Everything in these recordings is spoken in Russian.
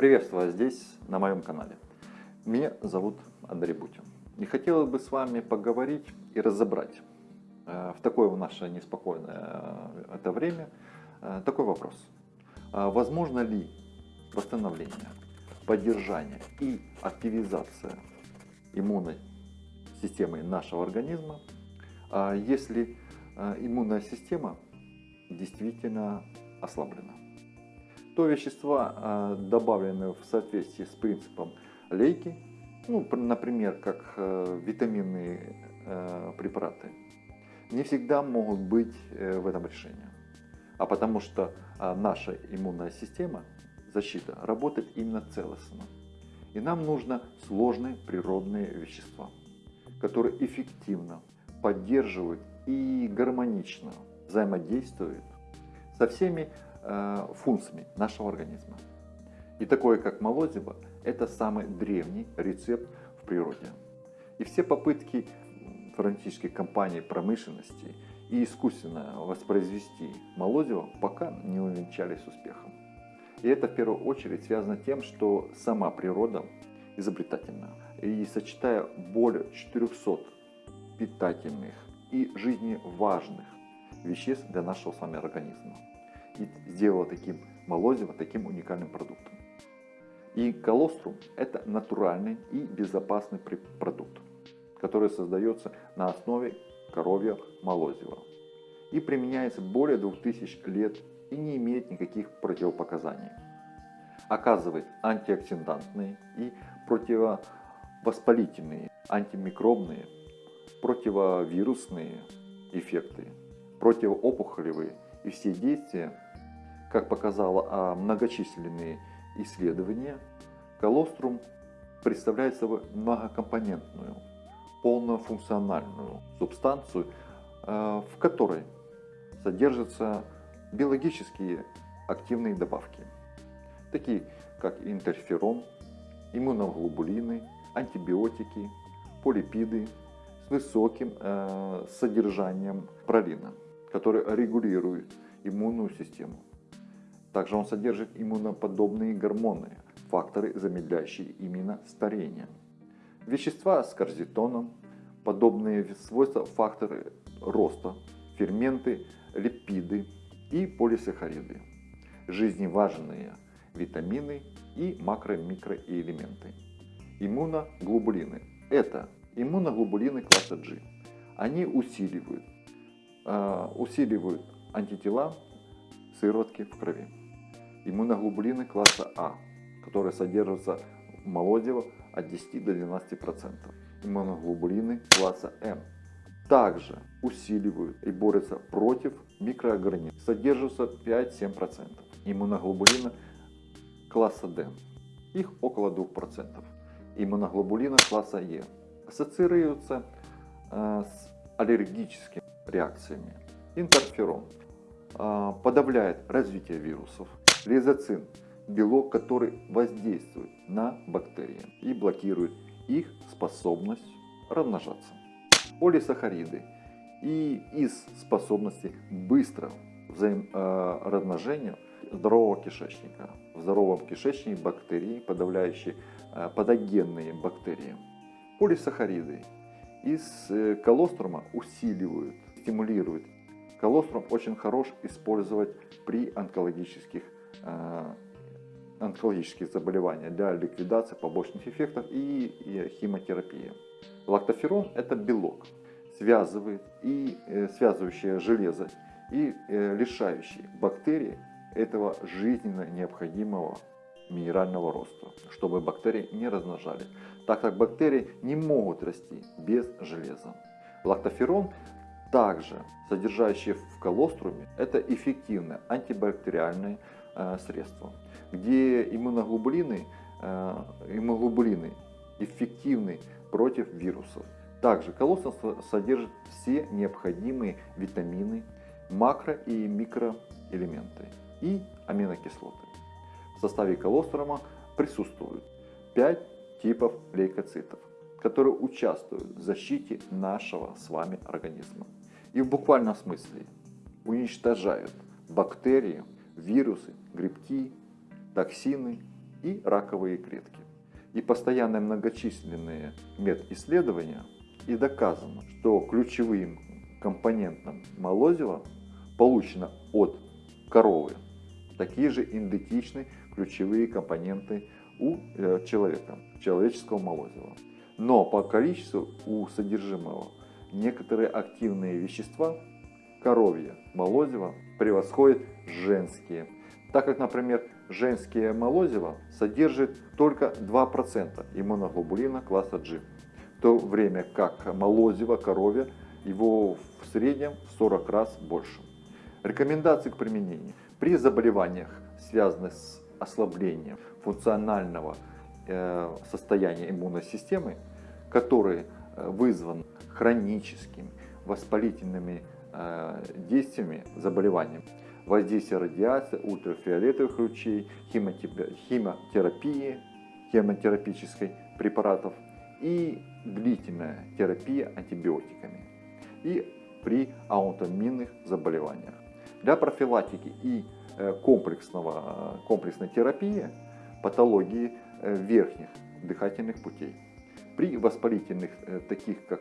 Приветствую вас здесь, на моем канале. Меня зовут Андрей Бутин. И хотелось бы с вами поговорить и разобрать э, в такое наше неспокойное э, это время э, такой вопрос. Возможно ли восстановление, поддержание и активизация иммунной системы нашего организма, если иммунная система действительно ослаблена? То вещества, а, добавленные в соответствии с принципом лейки, ну, например, как э, витаминные э, препараты, не всегда могут быть э, в этом решении. А потому что а, наша иммунная система, защита, работает именно целостно. И нам нужно сложные природные вещества, которые эффективно поддерживают и гармонично взаимодействуют со всеми функциями нашего организма. И такое, как молозиво, это самый древний рецепт в природе. И все попытки фармацевтических компаний промышленности и искусственно воспроизвести молозиво пока не увенчались успехом. И это в первую очередь связано тем, что сама природа изобретательна. И сочетая более 400 питательных и жизненно важных веществ для нашего с вами организма и сделала таким молозиво таким уникальным продуктом. И колострум – это натуральный и безопасный продукт, который создается на основе коровья молозива и применяется более 2000 лет и не имеет никаких противопоказаний. Оказывает антиоксидантные и противовоспалительные, антимикробные, противовирусные эффекты, противоопухолевые и все действия как показало а многочисленные исследования, колострум представляет собой многокомпонентную, полнофункциональную субстанцию, а, в которой содержатся биологические активные добавки, такие как интерферон, иммуноглобулины, антибиотики, полипиды с высоким э, содержанием пролина, которые регулируют иммунную систему. Также он содержит иммуноподобные гормоны, факторы, замедляющие именно старение. Вещества с корзитоном, подобные свойства факторы роста, ферменты, липиды и полисахариды, жизневажные витамины и макро-микроэлементы. Иммуноглобулины – это иммуноглобулины класса G. Они усиливают, усиливают антитела сыворотки в крови иммуноглобулины класса А, которые содержатся в молодево от 10 до 12%. Иммуноглобулины класса М также усиливают и борются против микроорганизмов, содержатся 5-7%. Иммуноглобулины класса D, их около 2%. Иммуноглобулины класса Е ассоциируются э, с аллергическими реакциями. Интерферон э, подавляет развитие вирусов, Лизоцин – белок, который воздействует на бактерии и блокирует их способность размножаться. Полисахариды и из способности быстро взаим, э, здорового кишечника. В здоровом кишечнике бактерии, подавляющие э, патогенные бактерии. Полисахариды из э, колострума усиливают, стимулируют. Колострум очень хорош использовать при онкологических Э, онкологических заболеваний для ликвидации побочных эффектов и, и химотерапии. Лактоферон – это белок, связывает и э, связывающее железо и э, лишающий бактерии этого жизненно необходимого минерального роста, чтобы бактерии не размножали, так как бактерии не могут расти без железа. Лактоферон также содержащий в колоструме, это эффективное антибактериальное Э, средства, где иммуноглобулины, э, иммуноглобулины эффективны против вирусов. Также колостrum содержит все необходимые витамины, макро- и микроэлементы и аминокислоты. В составе колострума присутствуют 5 типов лейкоцитов, которые участвуют в защите нашего с вами организма. И в буквальном смысле уничтожают бактерии, вирусы, грибки, токсины и раковые клетки. И постоянные многочисленные медисследования и доказано, что ключевым компонентом молозива получено от коровы такие же идентичные ключевые компоненты у э, человека, человеческого молозива. Но по количеству у содержимого некоторые активные вещества коровье молозива превосходят женские. Так как, например, женские молозиво содержит только 2% иммуноглобулина класса G, в то время как молозиво коровье его в среднем в 40 раз больше. Рекомендации к применению. При заболеваниях, связанных с ослаблением функционального э, состояния иммунной системы, которые э, вызваны хроническими воспалительными э, действиями заболеванием, воздействие радиации, ультрафиолетовых лучей, химиотерапии, химиотерапической препаратов и длительная терапия антибиотиками и при аутоиммунных заболеваниях. Для профилактики и э, комплексного, комплексной терапии патологии э, верхних дыхательных путей. При воспалительных, э, таких как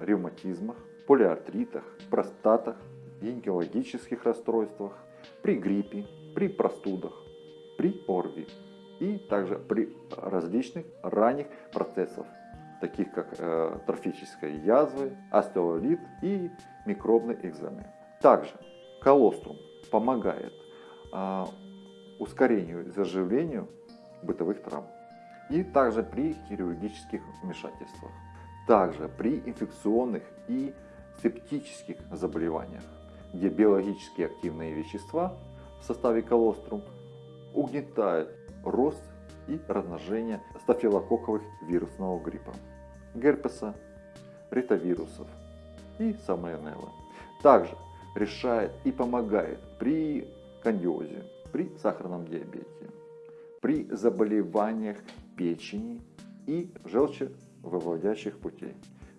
ревматизмах, полиартритах, простатах, гинекологических расстройствах, при гриппе, при простудах, при ОРВИ и также при различных ранних процессах, таких как э, трофической язвы, остеолит и микробной экземы. Также Колострум помогает а, ускорению заживлению бытовых травм и также при хирургических вмешательствах, также при инфекционных и септических заболеваниях, где биологически активные вещества в составе колострум угнетают рост и размножение стафилококковых вирусного гриппа, герпеса, ретовирусов и самоэнеллы. Также решает и помогает при кандиозе, при сахарном диабете, при заболеваниях печени и желчевыводящих путей,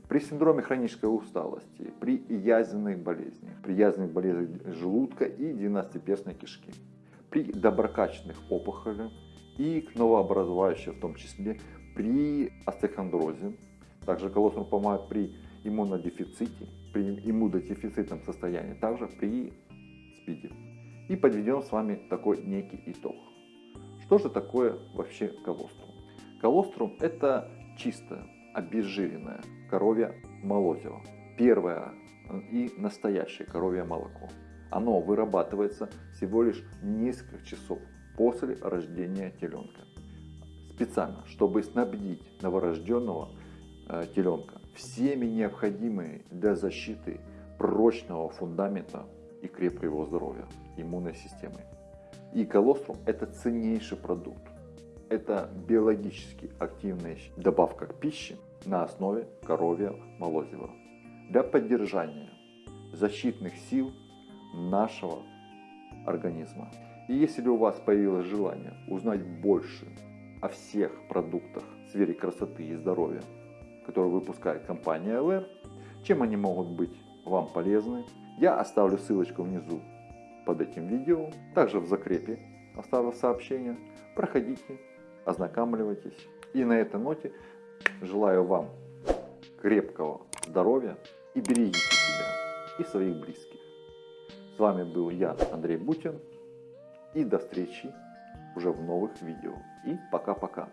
при синдроме хронической усталости, при язвенных болезнях, при язвенных болезнях желудка и двенадцатиперстной кишки, при доброкачественных опухолях и новообразующих, в том числе при остеохондрозе. Также колоссум помогает при иммунодефиците, при иммунодефицитном состоянии, также при СПИДе. И подведем с вами такой некий итог. Что же такое вообще колострум? Колострум это чистое, обезжиренное коровье молозиво. Первое и настоящее коровье молоко. Оно вырабатывается всего лишь несколько часов после рождения теленка. Специально, чтобы снабдить новорожденного э, теленка всеми необходимыми для защиты прочного фундамента и крепкого здоровья, иммунной системы. И колострум – это ценнейший продукт. Это биологически активная добавка к пище на основе коровья молозива для поддержания защитных сил нашего организма. И если у вас появилось желание узнать больше о всех продуктах в сфере красоты и здоровья, которые выпускает компания LR, чем они могут быть вам полезны. Я оставлю ссылочку внизу под этим видео, также в закрепе оставлю сообщение. Проходите, ознакомливайтесь. И на этой ноте желаю вам крепкого здоровья и берегите себя и своих близких. С вами был я, Андрей Бутин. И до встречи уже в новых видео. И пока-пока.